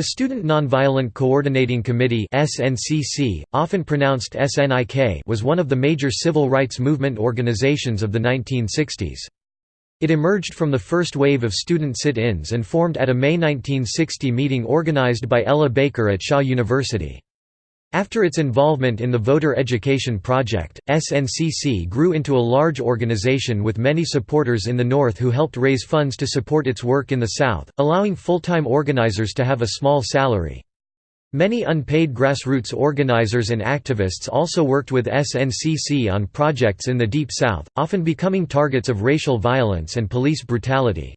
The Student Nonviolent Coordinating Committee SNCC, often pronounced SNIK was one of the major civil rights movement organizations of the 1960s. It emerged from the first wave of student sit-ins and formed at a May 1960 meeting organized by Ella Baker at Shaw University. After its involvement in the Voter Education Project, SNCC grew into a large organization with many supporters in the North who helped raise funds to support its work in the South, allowing full-time organizers to have a small salary. Many unpaid grassroots organizers and activists also worked with SNCC on projects in the Deep South, often becoming targets of racial violence and police brutality.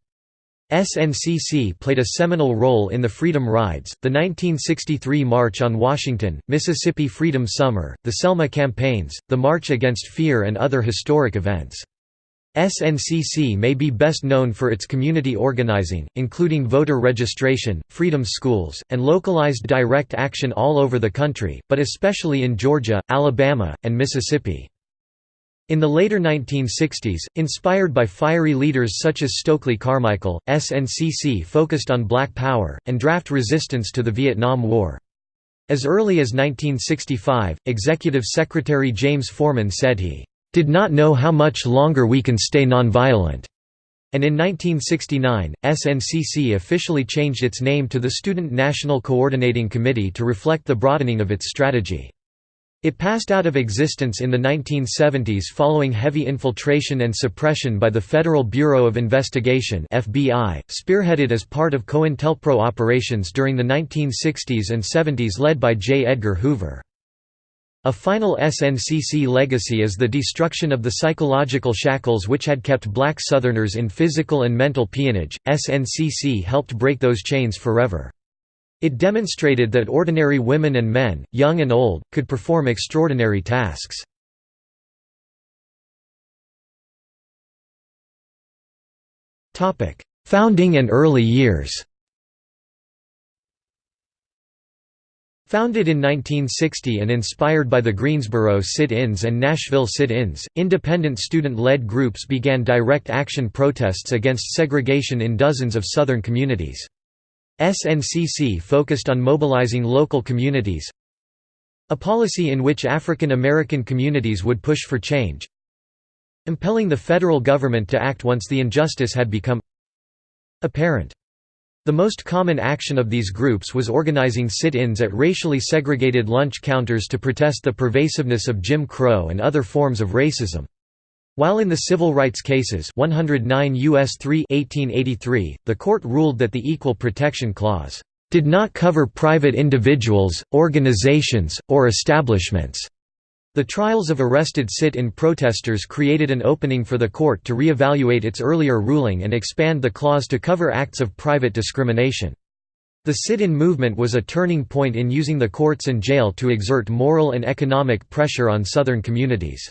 SNCC played a seminal role in the Freedom Rides, the 1963 March on Washington, Mississippi Freedom Summer, the Selma campaigns, the March Against Fear and other historic events. SNCC may be best known for its community organizing, including voter registration, freedom schools, and localized direct action all over the country, but especially in Georgia, Alabama, and Mississippi. In the later 1960s, inspired by fiery leaders such as Stokely Carmichael, SNCC focused on black power, and draft resistance to the Vietnam War. As early as 1965, Executive Secretary James Forman said he, "...did not know how much longer we can stay nonviolent." And in 1969, SNCC officially changed its name to the Student National Coordinating Committee to reflect the broadening of its strategy. It passed out of existence in the 1970s following heavy infiltration and suppression by the Federal Bureau of Investigation FBI, spearheaded as part of COINTELPRO operations during the 1960s and 70s led by J. Edgar Hoover. A final SNCC legacy is the destruction of the psychological shackles which had kept black Southerners in physical and mental peonage. SNCC helped break those chains forever. It demonstrated that ordinary women and men, young and old, could perform extraordinary tasks. Founding and early years Founded in 1960 and inspired by the Greensboro sit-ins and Nashville sit-ins, independent student-led groups began direct action protests against segregation in dozens of Southern communities. SNCC focused on mobilizing local communities a policy in which African American communities would push for change impelling the federal government to act once the injustice had become apparent. The most common action of these groups was organizing sit-ins at racially segregated lunch counters to protest the pervasiveness of Jim Crow and other forms of racism. While in the civil rights cases 109 U.S. 3 1883, the court ruled that the Equal Protection Clause did not cover private individuals, organizations, or establishments. The trials of arrested sit-in protesters created an opening for the court to re-evaluate its earlier ruling and expand the clause to cover acts of private discrimination. The sit-in movement was a turning point in using the courts and jail to exert moral and economic pressure on Southern communities.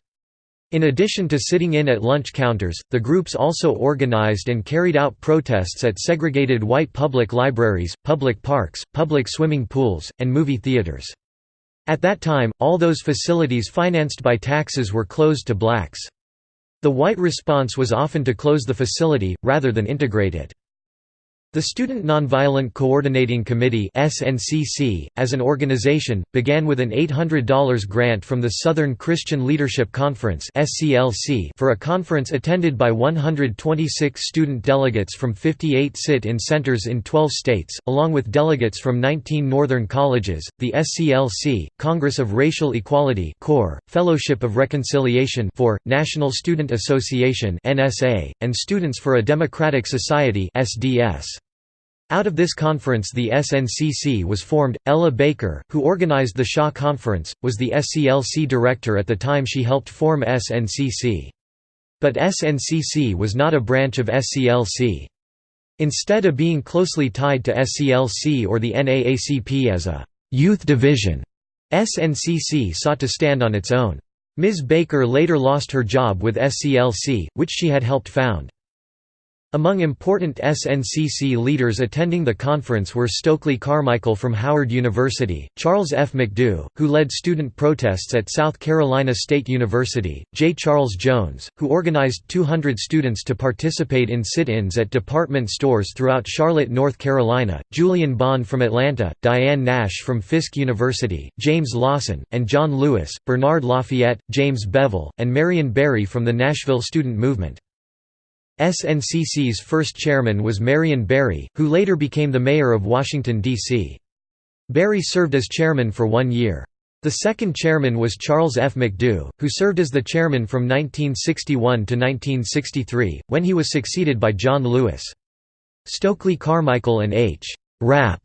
In addition to sitting in at lunch counters, the groups also organized and carried out protests at segregated white public libraries, public parks, public swimming pools, and movie theaters. At that time, all those facilities financed by taxes were closed to blacks. The white response was often to close the facility, rather than integrate it. The Student Nonviolent Coordinating Committee SNCC, as an organization, began with an $800 grant from the Southern Christian Leadership Conference for a conference attended by 126 student delegates from 58 sit-in centers in 12 states, along with delegates from 19 northern colleges, the SCLC, Congress of Racial Equality Fellowship of Reconciliation for, National Student Association and Students for a Democratic Society SDS. Out of this conference the SNCC was formed. Ella Baker, who organized the Shaw Conference, was the SCLC director at the time she helped form SNCC. But SNCC was not a branch of SCLC. Instead of being closely tied to SCLC or the NAACP as a «youth division», SNCC sought to stand on its own. Ms. Baker later lost her job with SCLC, which she had helped found. Among important SNCC leaders attending the conference were Stokely Carmichael from Howard University, Charles F. McDew, who led student protests at South Carolina State University, J. Charles Jones, who organized 200 students to participate in sit-ins at department stores throughout Charlotte, North Carolina, Julian Bond from Atlanta, Diane Nash from Fisk University, James Lawson, and John Lewis, Bernard Lafayette, James Bevel, and Marion Barry from the Nashville Student Movement. SNCC's first chairman was Marion Barry, who later became the mayor of Washington, D.C. Barry served as chairman for one year. The second chairman was Charles F. McDew, who served as the chairman from 1961 to 1963, when he was succeeded by John Lewis. Stokely Carmichael and H. Rap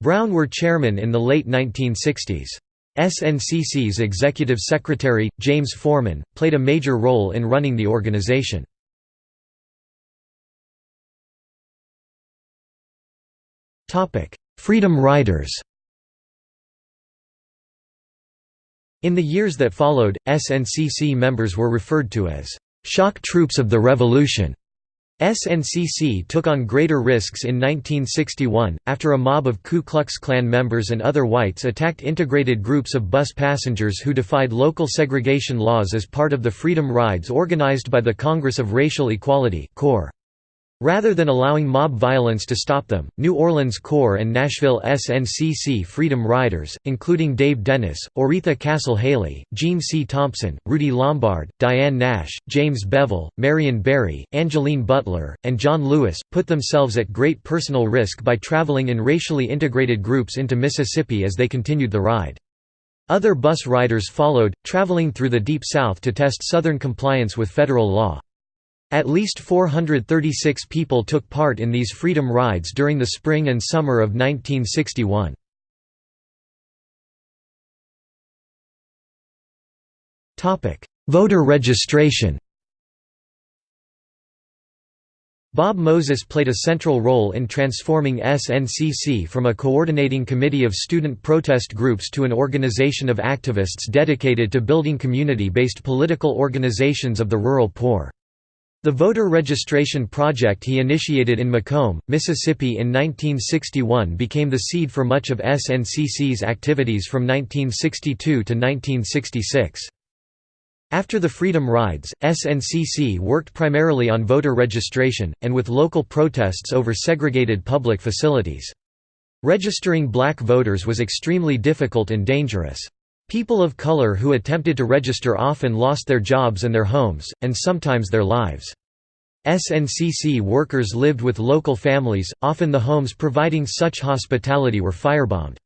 Brown were chairmen in the late 1960s. SNCC's executive secretary, James Forman, played a major role in running the organization. Freedom Riders In the years that followed, SNCC members were referred to as «shock troops of the revolution». SNCC took on greater risks in 1961, after a mob of Ku Klux Klan members and other whites attacked integrated groups of bus passengers who defied local segregation laws as part of the Freedom Rides organized by the Congress of Racial Equality CORE. Rather than allowing mob violence to stop them, New Orleans CORE and Nashville SNCC Freedom Riders, including Dave Dennis, Oretha Castle Haley, Gene C. Thompson, Rudy Lombard, Diane Nash, James Bevel, Marion Barry, Angeline Butler, and John Lewis, put themselves at great personal risk by traveling in racially integrated groups into Mississippi as they continued the ride. Other bus riders followed, traveling through the Deep South to test Southern compliance with federal law. At least 436 people took part in these freedom rides during the spring and summer of 1961. Voter registration Bob Moses played a central role in transforming SNCC from a coordinating committee of student protest groups to an organization of activists dedicated to building community-based political organizations of the rural poor. The voter registration project he initiated in McComb, Mississippi in 1961 became the seed for much of SNCC's activities from 1962 to 1966. After the Freedom Rides, SNCC worked primarily on voter registration, and with local protests over segregated public facilities. Registering black voters was extremely difficult and dangerous. People of color who attempted to register often lost their jobs and their homes, and sometimes their lives. SNCC workers lived with local families, often the homes providing such hospitality were firebombed.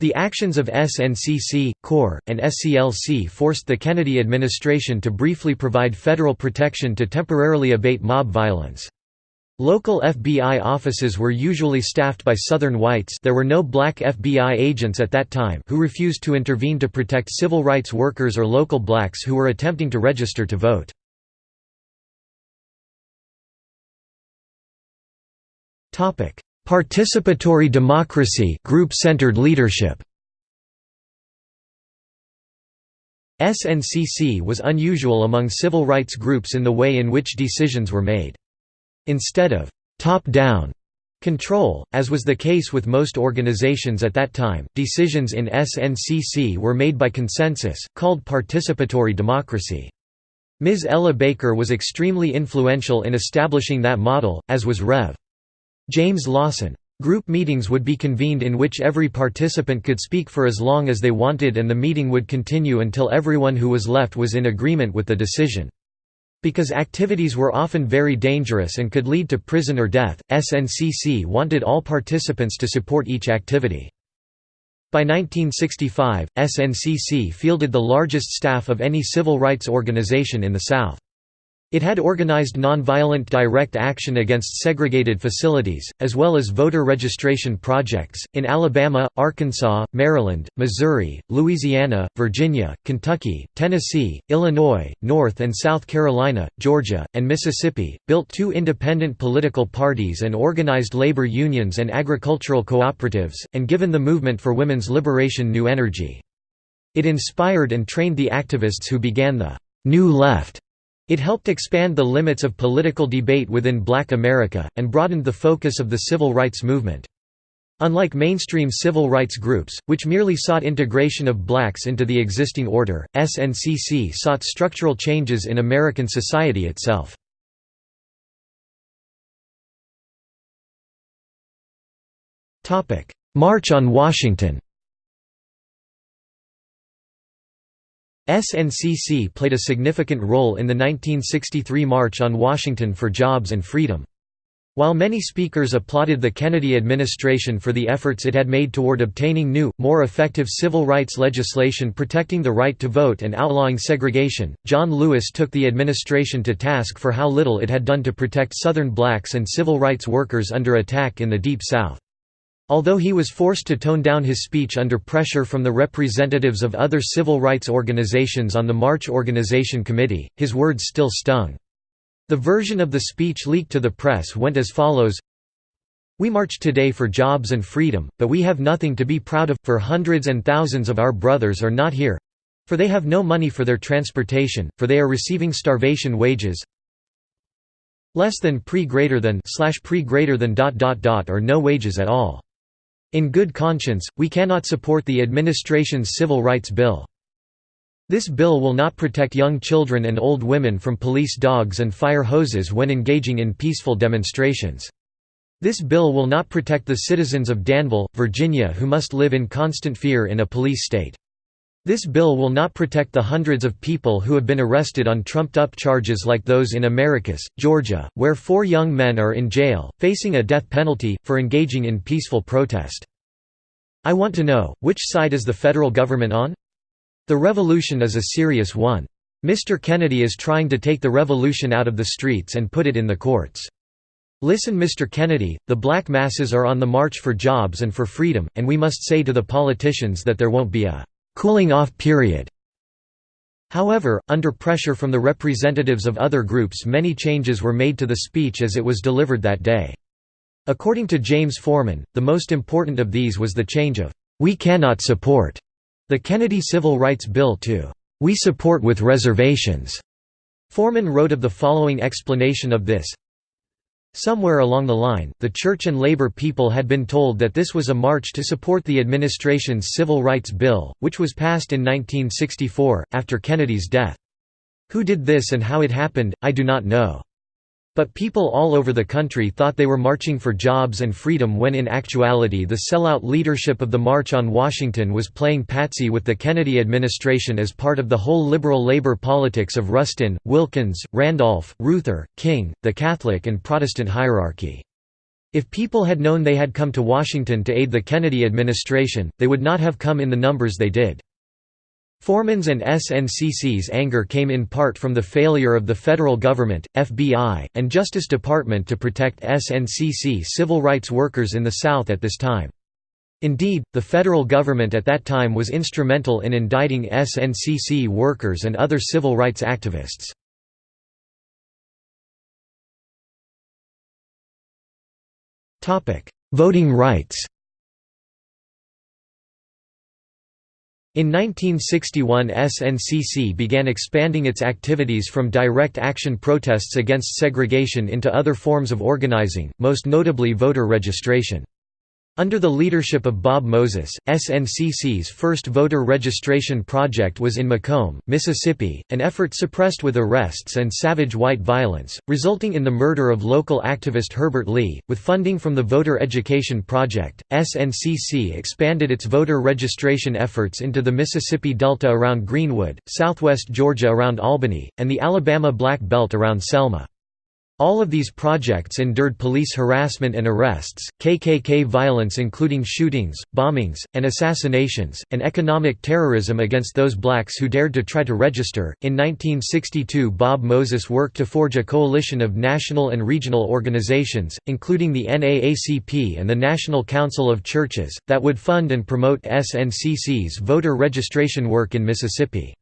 The actions of SNCC, CORE, and SCLC forced the Kennedy administration to briefly provide federal protection to temporarily abate mob violence. Local FBI offices were usually staffed by Southern whites there were no black FBI agents at that time who refused to intervene to protect civil rights workers or local blacks who were attempting to register to vote. Participatory democracy group-centered leadership SNCC was unusual among civil rights groups in the way in which decisions were made. Instead of top-down control, as was the case with most organizations at that time, decisions in SNCC were made by consensus, called participatory democracy. Ms. Ella Baker was extremely influential in establishing that model, as was Rev. James Lawson. Group meetings would be convened in which every participant could speak for as long as they wanted and the meeting would continue until everyone who was left was in agreement with the decision. Because activities were often very dangerous and could lead to prison or death, SNCC wanted all participants to support each activity. By 1965, SNCC fielded the largest staff of any civil rights organization in the South. It had organized nonviolent direct action against segregated facilities, as well as voter registration projects, in Alabama, Arkansas, Maryland, Missouri, Louisiana, Virginia, Kentucky, Tennessee, Illinois, North and South Carolina, Georgia, and Mississippi, built two independent political parties and organized labor unions and agricultural cooperatives, and given the movement for women's liberation new energy. It inspired and trained the activists who began the «New Left» It helped expand the limits of political debate within black America, and broadened the focus of the civil rights movement. Unlike mainstream civil rights groups, which merely sought integration of blacks into the existing order, SNCC sought structural changes in American society itself. March on Washington SNCC played a significant role in the 1963 March on Washington for Jobs and Freedom. While many speakers applauded the Kennedy administration for the efforts it had made toward obtaining new, more effective civil rights legislation protecting the right to vote and outlawing segregation, John Lewis took the administration to task for how little it had done to protect Southern blacks and civil rights workers under attack in the Deep South. Although he was forced to tone down his speech under pressure from the representatives of other civil rights organizations on the March Organization Committee, his words still stung. The version of the speech leaked to the press went as follows We march today for jobs and freedom, but we have nothing to be proud of, for hundreds and thousands of our brothers are not here for they have no money for their transportation, for they are receiving starvation wages less than pre greater than slash pre greater than dot dot dot or no wages at all. In good conscience, we cannot support the administration's civil rights bill. This bill will not protect young children and old women from police dogs and fire hoses when engaging in peaceful demonstrations. This bill will not protect the citizens of Danville, Virginia who must live in constant fear in a police state. This bill will not protect the hundreds of people who have been arrested on trumped-up charges like those in Americus, Georgia, where four young men are in jail, facing a death penalty, for engaging in peaceful protest. I want to know, which side is the federal government on? The revolution is a serious one. Mr. Kennedy is trying to take the revolution out of the streets and put it in the courts. Listen Mr. Kennedy, the black masses are on the march for jobs and for freedom, and we must say to the politicians that there won't be a «cooling off period». However, under pressure from the representatives of other groups many changes were made to the speech as it was delivered that day. According to James Forman, the most important of these was the change of «we cannot support» The Kennedy Civil Rights Bill to "'We support with reservations' Forman wrote of the following explanation of this Somewhere along the line, the church and labor people had been told that this was a march to support the administration's Civil Rights Bill, which was passed in 1964, after Kennedy's death. Who did this and how it happened, I do not know. But people all over the country thought they were marching for jobs and freedom when in actuality the sellout leadership of the March on Washington was playing patsy with the Kennedy administration as part of the whole liberal labor politics of Rustin, Wilkins, Randolph, Reuther, King, the Catholic and Protestant hierarchy. If people had known they had come to Washington to aid the Kennedy administration, they would not have come in the numbers they did. Forman's and SNCC's anger came in part from the failure of the federal government, FBI, and Justice Department to protect SNCC civil rights workers in the South at this time. Indeed, the federal government at that time was instrumental in indicting SNCC workers and other civil rights activists. Voting rights In 1961 SNCC began expanding its activities from direct action protests against segregation into other forms of organizing, most notably voter registration. Under the leadership of Bob Moses, SNCC's first voter registration project was in McComb, Mississippi, an effort suppressed with arrests and savage white violence, resulting in the murder of local activist Herbert Lee. With funding from the Voter Education Project, SNCC expanded its voter registration efforts into the Mississippi Delta around Greenwood, southwest Georgia around Albany, and the Alabama Black Belt around Selma. All of these projects endured police harassment and arrests, KKK violence including shootings, bombings, and assassinations, and economic terrorism against those blacks who dared to try to register. In 1962, Bob Moses worked to forge a coalition of national and regional organizations, including the NAACP and the National Council of Churches, that would fund and promote SNCC's voter registration work in Mississippi.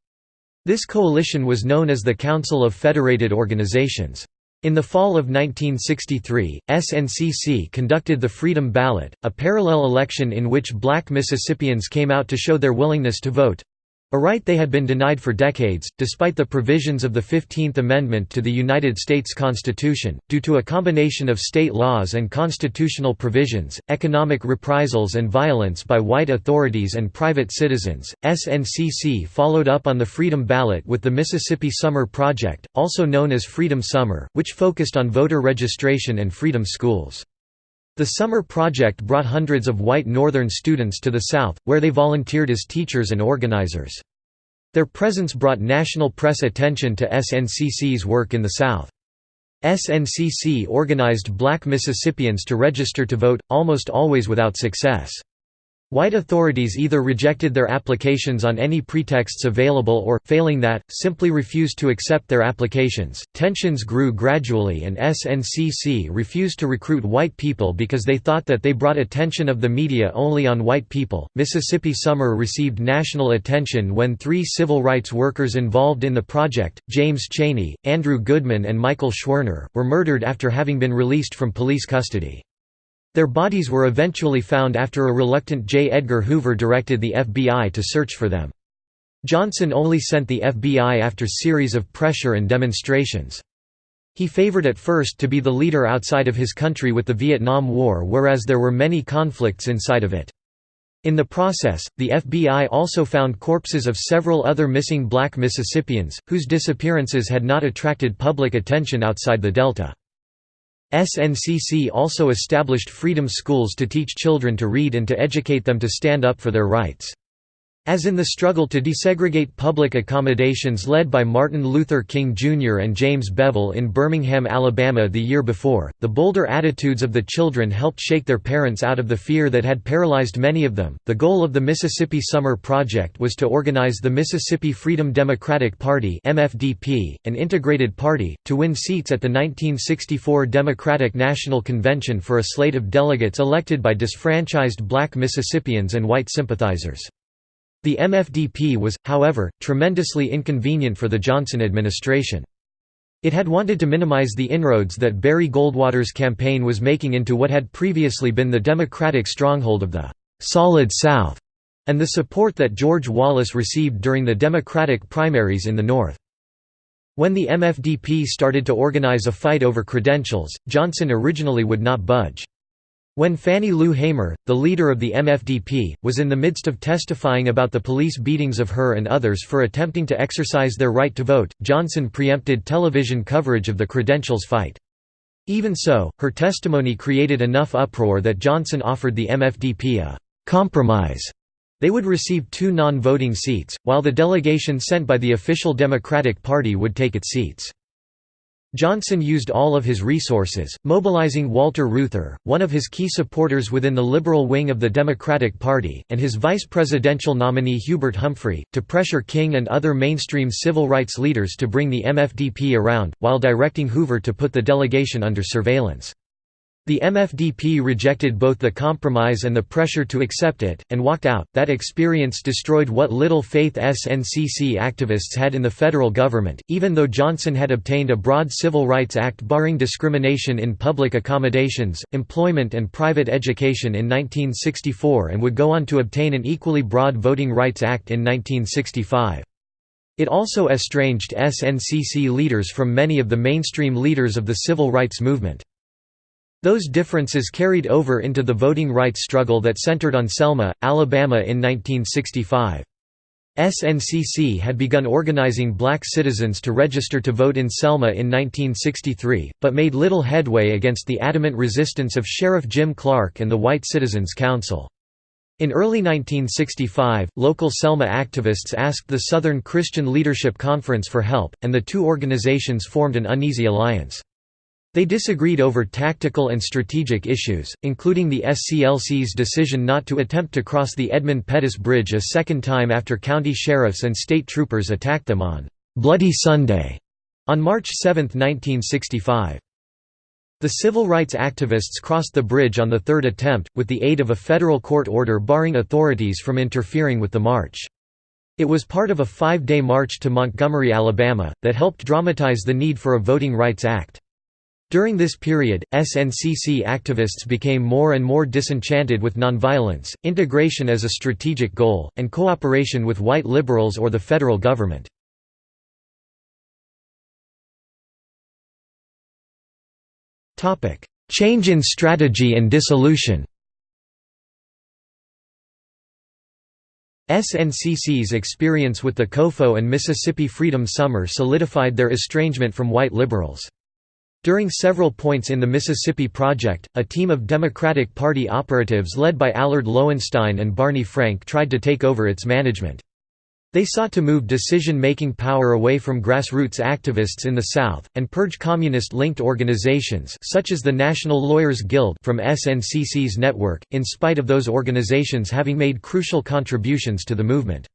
This coalition was known as the Council of Federated Organizations. In the fall of 1963, SNCC conducted the Freedom Ballot, a parallel election in which black Mississippians came out to show their willingness to vote. A right they had been denied for decades, despite the provisions of the Fifteenth Amendment to the United States Constitution, due to a combination of state laws and constitutional provisions, economic reprisals and violence by white authorities and private citizens. SNCC followed up on the Freedom Ballot with the Mississippi Summer Project, also known as Freedom Summer, which focused on voter registration and freedom schools. The Summer Project brought hundreds of white Northern students to the South, where they volunteered as teachers and organizers. Their presence brought national press attention to SNCC's work in the South. SNCC organized black Mississippians to register to vote, almost always without success. White authorities either rejected their applications on any pretexts available or, failing that, simply refused to accept their applications. Tensions grew gradually, and SNCC refused to recruit white people because they thought that they brought attention of the media only on white people. Mississippi Summer received national attention when three civil rights workers involved in the project, James Chaney, Andrew Goodman, and Michael Schwerner, were murdered after having been released from police custody. Their bodies were eventually found after a reluctant J. Edgar Hoover directed the FBI to search for them. Johnson only sent the FBI after series of pressure and demonstrations. He favored at first to be the leader outside of his country with the Vietnam War whereas there were many conflicts inside of it. In the process, the FBI also found corpses of several other missing black Mississippians, whose disappearances had not attracted public attention outside the Delta. SNCC also established freedom schools to teach children to read and to educate them to stand up for their rights. As in the struggle to desegregate public accommodations led by Martin Luther King Jr. and James Bevel in Birmingham, Alabama the year before, the bolder attitudes of the children helped shake their parents out of the fear that had paralyzed many of them. The goal of the Mississippi Summer Project was to organize the Mississippi Freedom Democratic Party (MFDP), an integrated party, to win seats at the 1964 Democratic National Convention for a slate of delegates elected by disfranchised black Mississippians and white sympathizers. The MFDP was, however, tremendously inconvenient for the Johnson administration. It had wanted to minimize the inroads that Barry Goldwater's campaign was making into what had previously been the Democratic stronghold of the «Solid South» and the support that George Wallace received during the Democratic primaries in the North. When the MFDP started to organize a fight over credentials, Johnson originally would not budge. When Fannie Lou Hamer, the leader of the MFDP, was in the midst of testifying about the police beatings of her and others for attempting to exercise their right to vote, Johnson preempted television coverage of the credentials fight. Even so, her testimony created enough uproar that Johnson offered the MFDP a «compromise». They would receive two non-voting seats, while the delegation sent by the official Democratic Party would take its seats. Johnson used all of his resources, mobilizing Walter Reuther, one of his key supporters within the liberal wing of the Democratic Party, and his vice presidential nominee Hubert Humphrey, to pressure King and other mainstream civil rights leaders to bring the MFDP around, while directing Hoover to put the delegation under surveillance. The MFDP rejected both the compromise and the pressure to accept it, and walked out. That experience destroyed what little faith SNCC activists had in the federal government, even though Johnson had obtained a broad Civil Rights Act barring discrimination in public accommodations, employment, and private education in 1964 and would go on to obtain an equally broad Voting Rights Act in 1965. It also estranged SNCC leaders from many of the mainstream leaders of the civil rights movement. Those differences carried over into the voting rights struggle that centered on Selma, Alabama in 1965. SNCC had begun organizing black citizens to register to vote in Selma in 1963, but made little headway against the adamant resistance of Sheriff Jim Clark and the White Citizens Council. In early 1965, local Selma activists asked the Southern Christian Leadership Conference for help, and the two organizations formed an uneasy alliance. They disagreed over tactical and strategic issues, including the SCLC's decision not to attempt to cross the Edmund Pettus Bridge a second time after county sheriffs and state troopers attacked them on «Bloody Sunday» on March 7, 1965. The civil rights activists crossed the bridge on the third attempt, with the aid of a federal court order barring authorities from interfering with the march. It was part of a five-day march to Montgomery, Alabama, that helped dramatize the need for a Voting Rights Act. During this period, SNCC activists became more and more disenchanted with nonviolence, integration as a strategic goal, and cooperation with white liberals or the federal government. Change in strategy and dissolution SNCC's experience with the COFO and Mississippi Freedom Summer solidified their estrangement from white liberals. During several points in the Mississippi Project, a team of Democratic Party operatives led by Allard Lowenstein and Barney Frank tried to take over its management. They sought to move decision-making power away from grassroots activists in the South, and purge communist-linked organizations such as the National Lawyers Guild from SNCC's network, in spite of those organizations having made crucial contributions to the movement.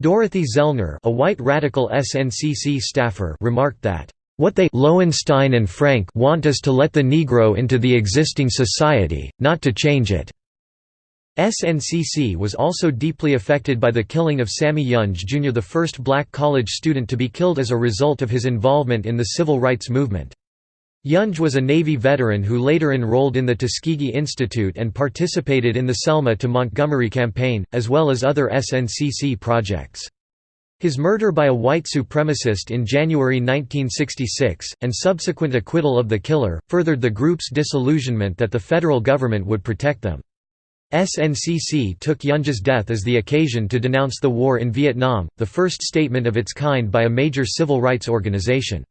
Dorothy Zellner a white radical SNCC staffer remarked that, what they Lowenstein and Frank want is to let the Negro into the existing society, not to change it. SNCC was also deeply affected by the killing of Sammy Yonge Jr. the first black college student to be killed as a result of his involvement in the civil rights movement. Yonge was a Navy veteran who later enrolled in the Tuskegee Institute and participated in the Selma to Montgomery campaign, as well as other SNCC projects. His murder by a white supremacist in January 1966, and subsequent acquittal of the killer, furthered the group's disillusionment that the federal government would protect them. SNCC took Yonge's death as the occasion to denounce the war in Vietnam, the first statement of its kind by a major civil rights organization.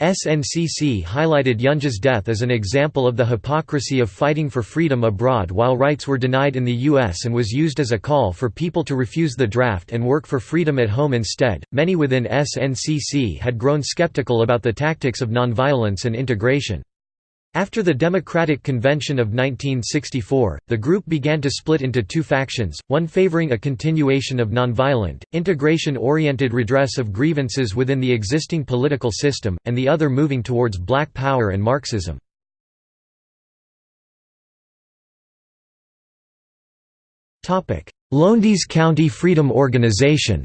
SNCC highlighted Yonge's death as an example of the hypocrisy of fighting for freedom abroad while rights were denied in the U.S. and was used as a call for people to refuse the draft and work for freedom at home instead. Many within SNCC had grown skeptical about the tactics of nonviolence and integration. After the Democratic Convention of 1964, the group began to split into two factions, one favoring a continuation of nonviolent, integration-oriented redress of grievances within the existing political system, and the other moving towards black power and Marxism. Lowndes County Freedom Organization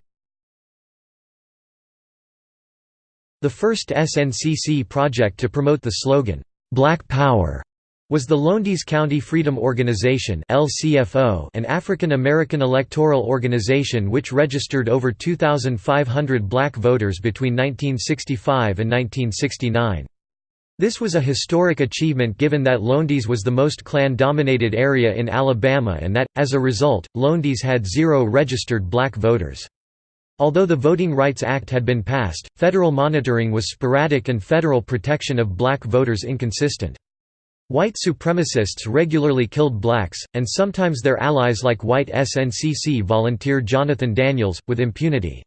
The first SNCC project to promote the slogan, Black Power was the Lowndes County Freedom Organization an African American electoral organization which registered over 2,500 black voters between 1965 and 1969. This was a historic achievement given that Lowndes was the most Klan-dominated area in Alabama and that, as a result, Lowndes had zero registered black voters. Although the Voting Rights Act had been passed, federal monitoring was sporadic and federal protection of black voters inconsistent. White supremacists regularly killed blacks, and sometimes their allies like white SNCC volunteer Jonathan Daniels, with impunity.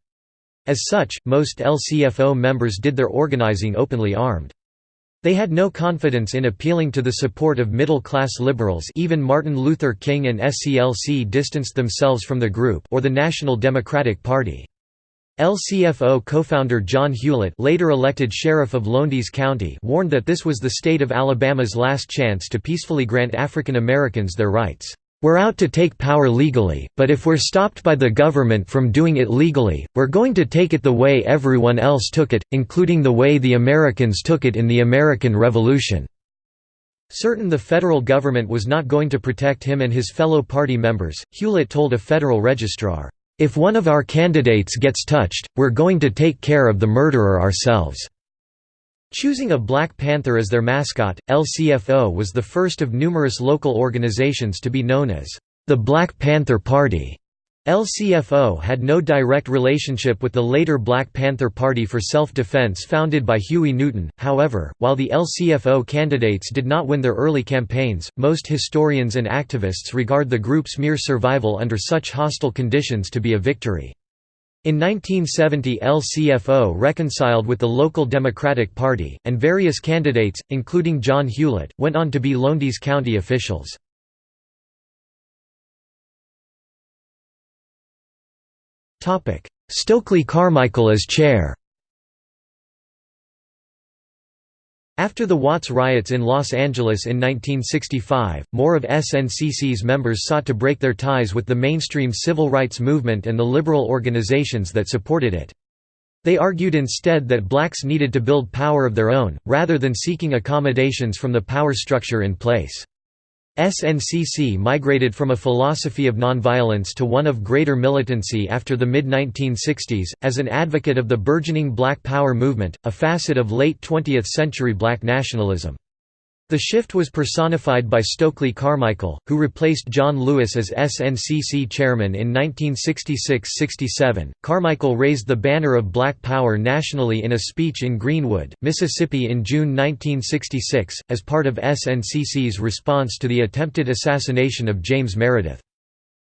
As such, most LCFO members did their organizing openly armed. They had no confidence in appealing to the support of middle-class liberals even Martin Luther King and SCLC distanced themselves from the group or the National Democratic Party. LCFO co-founder John Hulett later elected sheriff of Lowndes County warned that this was the state of Alabama's last chance to peacefully grant African Americans their rights. We're out to take power legally, but if we're stopped by the government from doing it legally, we're going to take it the way everyone else took it, including the way the Americans took it in the American Revolution." Certain the federal government was not going to protect him and his fellow party members, Hulett told a federal registrar, if one of our candidates gets touched, we're going to take care of the murderer ourselves." Choosing a Black Panther as their mascot, LCFO was the first of numerous local organizations to be known as the Black Panther Party. LCFO had no direct relationship with the later Black Panther Party for Self-Defense founded by Huey Newton, however, while the LCFO candidates did not win their early campaigns, most historians and activists regard the group's mere survival under such hostile conditions to be a victory. In 1970 LCFO reconciled with the local Democratic Party, and various candidates, including John Hulett, went on to be Lowndes County officials. Stokely Carmichael as chair After the Watts riots in Los Angeles in 1965, more of SNCC's members sought to break their ties with the mainstream civil rights movement and the liberal organizations that supported it. They argued instead that blacks needed to build power of their own, rather than seeking accommodations from the power structure in place. SNCC migrated from a philosophy of nonviolence to one of greater militancy after the mid-1960s, as an advocate of the burgeoning Black Power movement, a facet of late 20th century black nationalism. The shift was personified by Stokely Carmichael, who replaced John Lewis as SNCC chairman in 1966–67. Carmichael raised the banner of Black Power nationally in a speech in Greenwood, Mississippi in June 1966, as part of SNCC's response to the attempted assassination of James Meredith.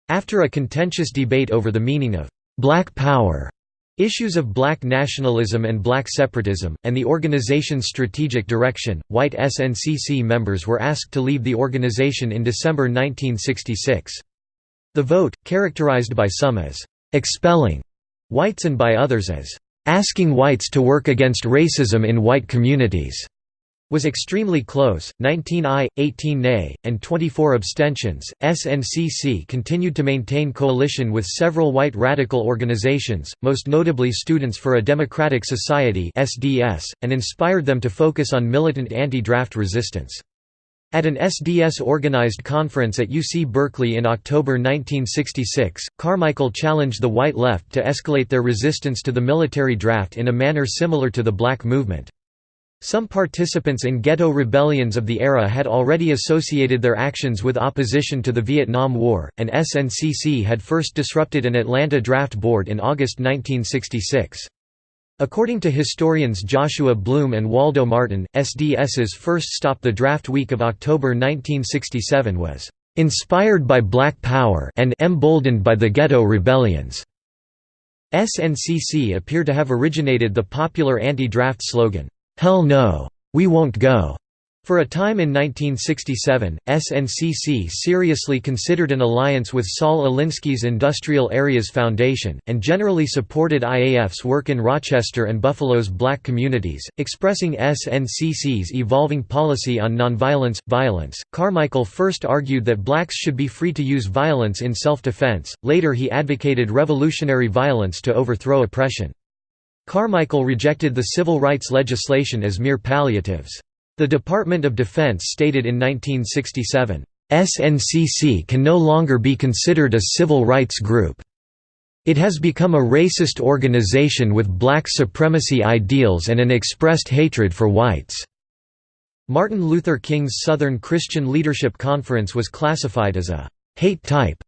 After a contentious debate over the meaning of «Black Power», Issues of black nationalism and black separatism, and the organization's strategic direction, white SNCC members were asked to leave the organization in December 1966. The vote, characterized by some as «expelling» whites and by others as «asking whites to work against racism in white communities», was extremely close 19 aye, 18 nay, and 24 abstentions. SNCC continued to maintain coalition with several white radical organizations, most notably Students for a Democratic Society (SDS), and inspired them to focus on militant anti-draft resistance. At an SDS-organized conference at UC Berkeley in October 1966, Carmichael challenged the white left to escalate their resistance to the military draft in a manner similar to the black movement. Some participants in ghetto rebellions of the era had already associated their actions with opposition to the Vietnam War, and SNCC had first disrupted an Atlanta draft board in August 1966. According to historians Joshua Bloom and Waldo Martin, SDS's first stop the draft week of October 1967 was, "...inspired by Black Power and emboldened by the ghetto rebellions." SNCC appear to have originated the popular anti-draft slogan, "'Hell no! We won't go!' For a time in 1967, SNCC seriously considered an alliance with Saul Alinsky's Industrial Areas Foundation, and generally supported IAF's work in Rochester and Buffalo's black communities, expressing SNCC's evolving policy on nonviolence violence. Carmichael first argued that blacks should be free to use violence in self-defense, later he advocated revolutionary violence to overthrow oppression. Carmichael rejected the civil rights legislation as mere palliatives. The Department of Defense stated in 1967, "...SNCC can no longer be considered a civil rights group. It has become a racist organization with black supremacy ideals and an expressed hatred for whites." Martin Luther King's Southern Christian Leadership Conference was classified as a «hate type»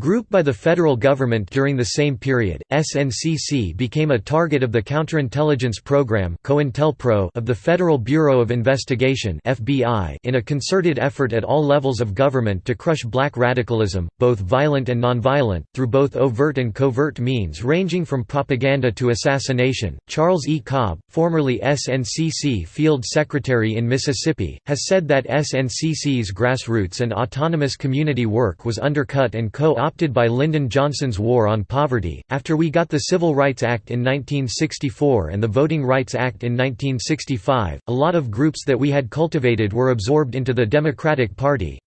Group by the federal government during the same period, SNCC became a target of the counterintelligence program of the Federal Bureau of Investigation in a concerted effort at all levels of government to crush black radicalism, both violent and nonviolent, through both overt and covert means ranging from propaganda to assassination. Charles E. Cobb, formerly SNCC Field Secretary in Mississippi, has said that SNCC's grassroots and autonomous community work was undercut and co opted by Lyndon Johnson's War on Poverty. After we got the Civil Rights Act in 1964 and the Voting Rights Act in 1965, a lot of groups that we had cultivated were absorbed into the Democratic Party.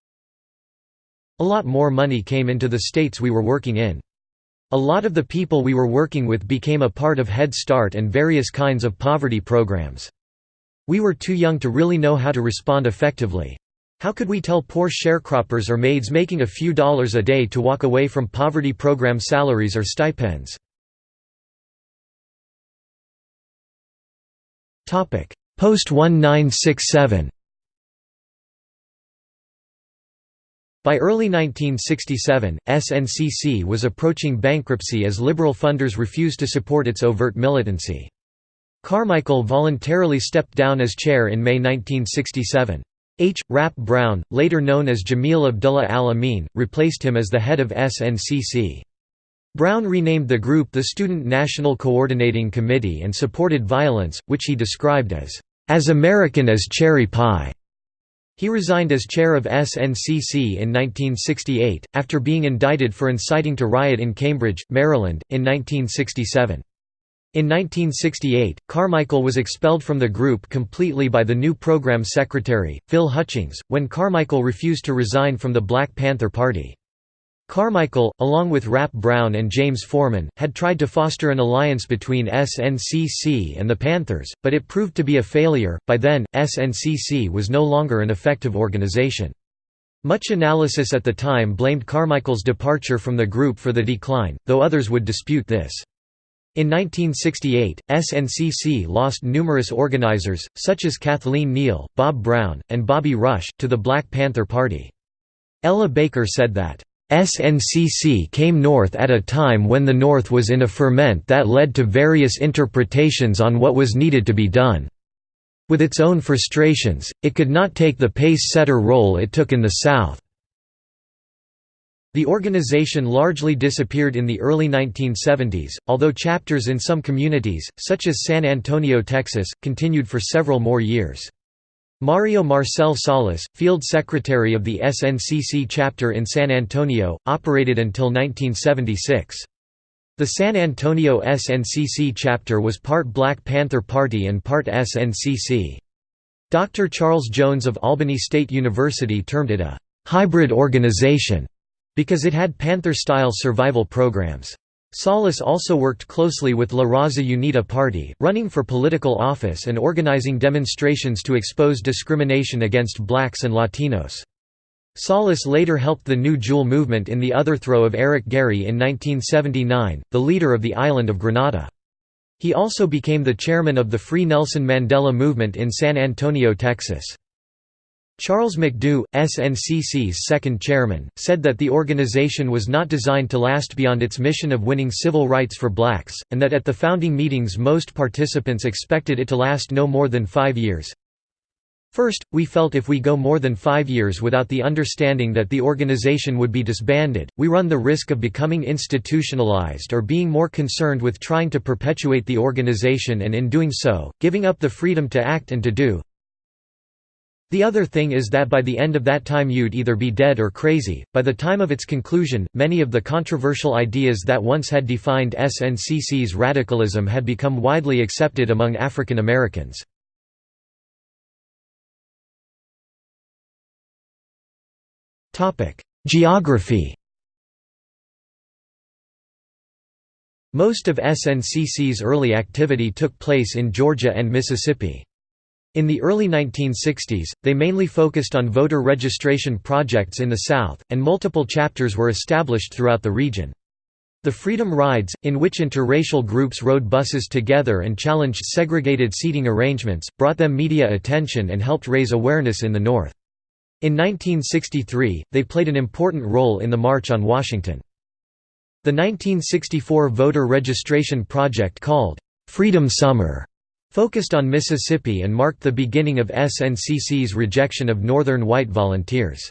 A lot more money came into the states we were working in. A lot of the people we were working with became a part of Head Start and various kinds of poverty programs. We were too young to really know how to respond effectively. How could we tell poor sharecroppers or maids making a few dollars a day to walk away from poverty program salaries or stipends? Post-1967 By early 1967, SNCC was approaching bankruptcy as liberal funders refused to support its overt militancy. Carmichael voluntarily stepped down as chair in May 1967. H. Rap Brown, later known as Jamil Abdullah al-Amin, replaced him as the head of SNCC. Brown renamed the group the Student National Coordinating Committee and supported violence, which he described as, "...as American as cherry pie." He resigned as chair of SNCC in 1968, after being indicted for inciting to riot in Cambridge, Maryland, in 1967. In 1968, Carmichael was expelled from the group completely by the new program secretary, Phil Hutchings, when Carmichael refused to resign from the Black Panther Party. Carmichael, along with Rap Brown and James Forman, had tried to foster an alliance between SNCC and the Panthers, but it proved to be a failure. By then, SNCC was no longer an effective organization. Much analysis at the time blamed Carmichael's departure from the group for the decline, though others would dispute this. In 1968, SNCC lost numerous organizers, such as Kathleen Neal, Bob Brown, and Bobby Rush, to the Black Panther Party. Ella Baker said that, SNCC came north at a time when the North was in a ferment that led to various interpretations on what was needed to be done. With its own frustrations, it could not take the pace-setter role it took in the South. The organization largely disappeared in the early 1970s, although chapters in some communities, such as San Antonio, Texas, continued for several more years. Mario Marcel Salas, field secretary of the SNCC chapter in San Antonio, operated until 1976. The San Antonio SNCC chapter was part Black Panther Party and part SNCC. Dr. Charles Jones of Albany State University termed it a «hybrid organization» because it had Panther-style survival programs. Salas also worked closely with La Raza Unida Party, running for political office and organizing demonstrations to expose discrimination against blacks and Latinos. Salas later helped the New Jewel movement in the overthrow of Eric Gairy in 1979, the leader of the island of Grenada. He also became the chairman of the Free Nelson Mandela movement in San Antonio, Texas. Charles McDew, SNCC's second chairman, said that the organization was not designed to last beyond its mission of winning civil rights for blacks, and that at the founding meetings most participants expected it to last no more than five years. First, we felt if we go more than five years without the understanding that the organization would be disbanded, we run the risk of becoming institutionalized or being more concerned with trying to perpetuate the organization and in doing so, giving up the freedom to act and to do. The other thing is that by the end of that time you'd either be dead or crazy. By the time of its conclusion, many of the controversial ideas that once had defined SNCC's radicalism had become widely accepted among African Americans. Geography Most of SNCC's early activity took place in Georgia and Mississippi. In the early 1960s, they mainly focused on voter registration projects in the South, and multiple chapters were established throughout the region. The Freedom Rides, in which interracial groups rode buses together and challenged segregated seating arrangements, brought them media attention and helped raise awareness in the North. In 1963, they played an important role in the March on Washington. The 1964 voter registration project called, "'Freedom Summer' focused on Mississippi and marked the beginning of SNCC's rejection of Northern white volunteers.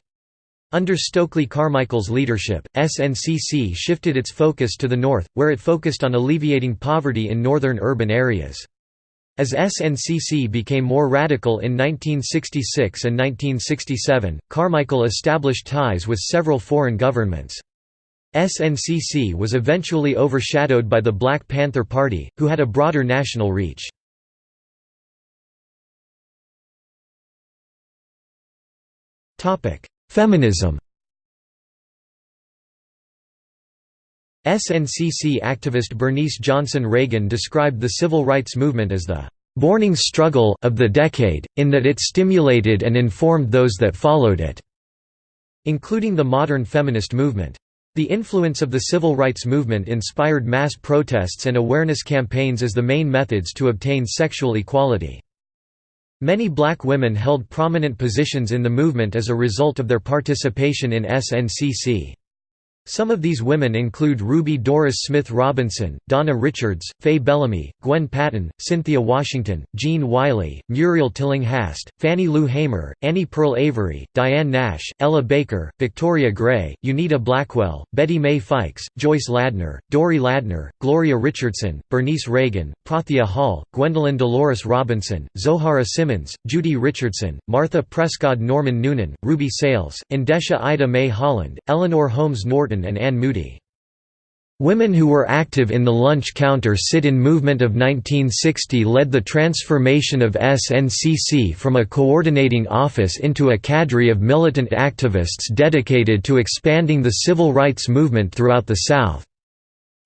Under Stokely Carmichael's leadership, SNCC shifted its focus to the north, where it focused on alleviating poverty in northern urban areas. As SNCC became more radical in 1966 and 1967, Carmichael established ties with several foreign governments. SNCC was eventually overshadowed by the Black Panther Party, who had a broader national reach. Feminism SNCC activist Bernice Johnson Reagan described the civil rights movement as the "...borning struggle of the decade, in that it stimulated and informed those that followed it", including the modern feminist movement. The influence of the civil rights movement inspired mass protests and awareness campaigns as the main methods to obtain sexual equality. Many black women held prominent positions in the movement as a result of their participation in SNCC. Some of these women include Ruby Doris Smith Robinson, Donna Richards, Faye Bellamy, Gwen Patton, Cynthia Washington, Jean Wiley, Muriel Tillinghast, Fannie Lou Hamer, Annie Pearl Avery, Diane Nash, Ella Baker, Victoria Gray, Unita Blackwell, Betty Mae Fikes, Joyce Ladner, Dorie Ladner, Gloria Richardson, Bernice Reagan, Prathia Hall, Gwendolyn Dolores Robinson, Zoharah Simmons, Judy Richardson, Martha Prescott Norman Noonan, Ruby Sales, Endesha Ida Mae Holland, Eleanor Holmes Norton and Anne Moody. Women who were active in the lunch counter sit-in movement of 1960 led the transformation of SNCC from a coordinating office into a cadre of militant activists dedicated to expanding the civil rights movement throughout the South.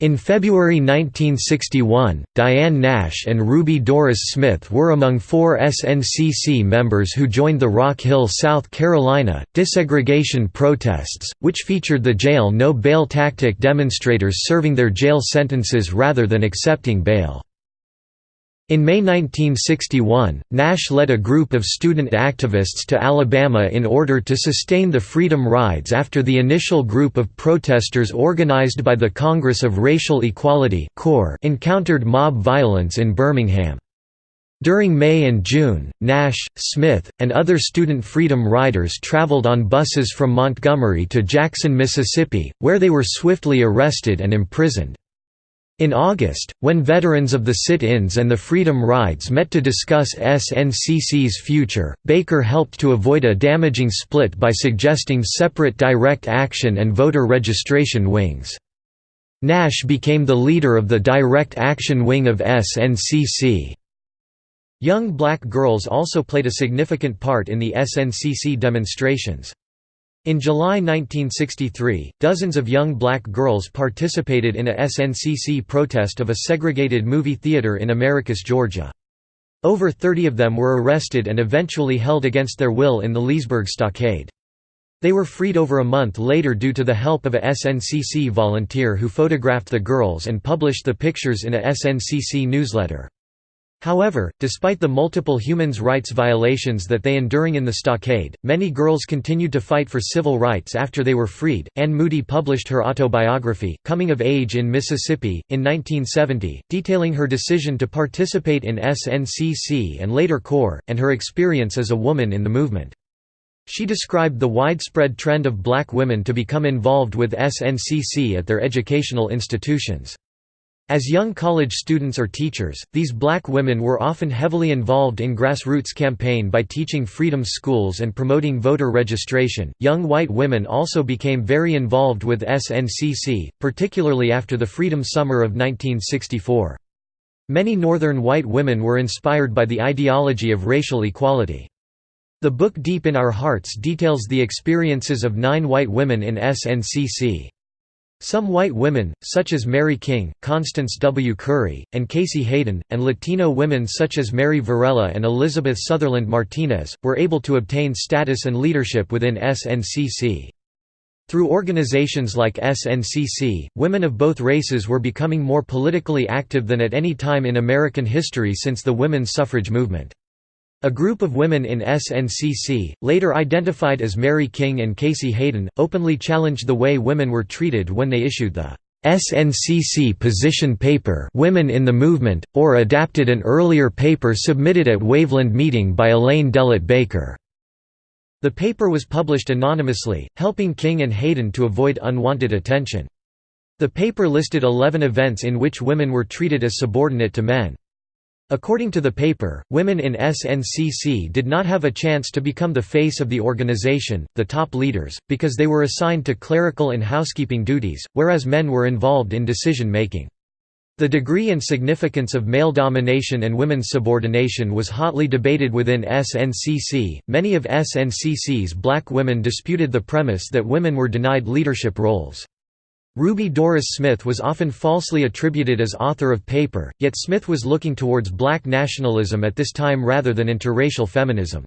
In February 1961, Diane Nash and Ruby Doris Smith were among four SNCC members who joined the Rock Hill, South Carolina, desegregation protests, which featured the jail no bail tactic demonstrators serving their jail sentences rather than accepting bail. In May 1961, Nash led a group of student activists to Alabama in order to sustain the Freedom Rides after the initial group of protesters organized by the Congress of Racial Equality encountered mob violence in Birmingham. During May and June, Nash, Smith, and other student freedom riders traveled on buses from Montgomery to Jackson, Mississippi, where they were swiftly arrested and imprisoned. In August, when veterans of the sit-ins and the Freedom Rides met to discuss SNCC's future, Baker helped to avoid a damaging split by suggesting separate direct action and voter registration wings. Nash became the leader of the direct action wing of SNCC. Young black girls also played a significant part in the SNCC demonstrations. In July 1963, dozens of young black girls participated in a SNCC protest of a segregated movie theater in Americus, Georgia. Over 30 of them were arrested and eventually held against their will in the Leesburg Stockade. They were freed over a month later due to the help of a SNCC volunteer who photographed the girls and published the pictures in a SNCC newsletter. However, despite the multiple human rights violations that they enduring in the stockade, many girls continued to fight for civil rights after they were freed. Anne Moody published her autobiography, Coming of Age in Mississippi, in 1970, detailing her decision to participate in SNCC and later CORE, and her experience as a woman in the movement. She described the widespread trend of black women to become involved with SNCC at their educational institutions. As young college students or teachers, these black women were often heavily involved in grassroots campaign by teaching freedom schools and promoting voter registration. Young white women also became very involved with SNCC, particularly after the Freedom Summer of 1964. Many Northern white women were inspired by the ideology of racial equality. The book Deep in Our Hearts details the experiences of nine white women in SNCC. Some white women, such as Mary King, Constance W. Curry, and Casey Hayden, and Latino women such as Mary Varela and Elizabeth Sutherland Martinez, were able to obtain status and leadership within SNCC. Through organizations like SNCC, women of both races were becoming more politically active than at any time in American history since the women's suffrage movement. A group of women in SNCC, later identified as Mary King and Casey Hayden, openly challenged the way women were treated when they issued the SNCC position paper Women in the Movement, or adapted an earlier paper submitted at Waveland meeting by Elaine DeLott Baker. The paper was published anonymously, helping King and Hayden to avoid unwanted attention. The paper listed 11 events in which women were treated as subordinate to men. According to the paper, women in SNCC did not have a chance to become the face of the organization, the top leaders, because they were assigned to clerical and housekeeping duties, whereas men were involved in decision-making. The degree and significance of male domination and women's subordination was hotly debated within SNCC. Many of SNCC's black women disputed the premise that women were denied leadership roles. Ruby Doris Smith was often falsely attributed as author of paper, yet Smith was looking towards black nationalism at this time rather than interracial feminism.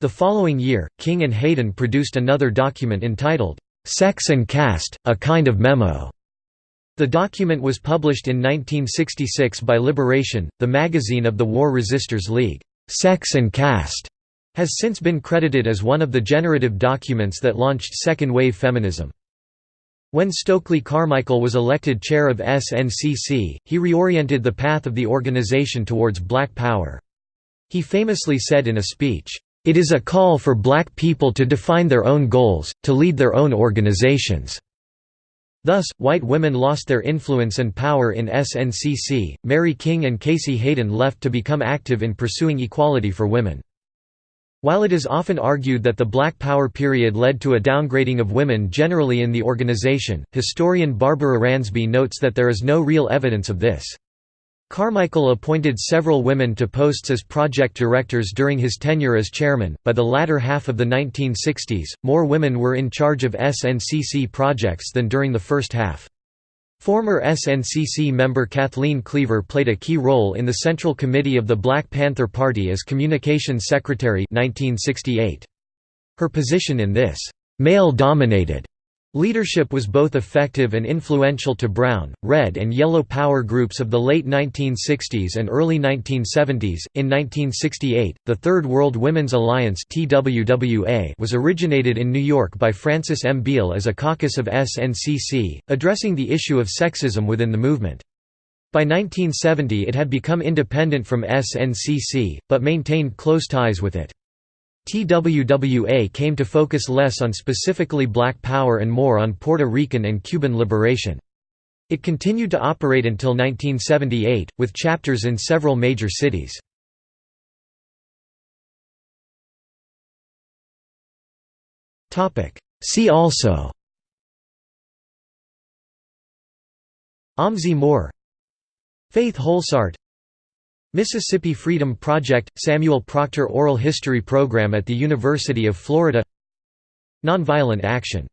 The following year, King and Hayden produced another document entitled, "'Sex and Caste, A Kind of Memo' The document was published in 1966 by Liberation, the magazine of the War Resisters League. "'Sex and Caste' has since been credited as one of the generative documents that launched second-wave feminism. When Stokely Carmichael was elected chair of SNCC, he reoriented the path of the organization towards black power. He famously said in a speech, "...it is a call for black people to define their own goals, to lead their own organizations." Thus, white women lost their influence and power in SNCC. Mary King and Casey Hayden left to become active in pursuing equality for women. While it is often argued that the Black Power period led to a downgrading of women generally in the organization, historian Barbara Ransby notes that there is no real evidence of this. Carmichael appointed several women to posts as project directors during his tenure as chairman. By the latter half of the 1960s, more women were in charge of SNCC projects than during the first half. Former SNCC member Kathleen Cleaver played a key role in the Central Committee of the Black Panther Party as Communications Secretary 1968. Her position in this male-dominated Leadership was both effective and influential to brown, red, and yellow power groups of the late 1960s and early 1970s. In 1968, the Third World Women's Alliance was originated in New York by Frances M. Beal as a caucus of SNCC, addressing the issue of sexism within the movement. By 1970 it had become independent from SNCC, but maintained close ties with it. TWWA came to focus less on specifically black power and more on Puerto Rican and Cuban liberation. It continued to operate until 1978, with chapters in several major cities. See also Amzie Moore Faith Holsaert Mississippi Freedom Project – Samuel Proctor Oral History Program at the University of Florida. Nonviolent Action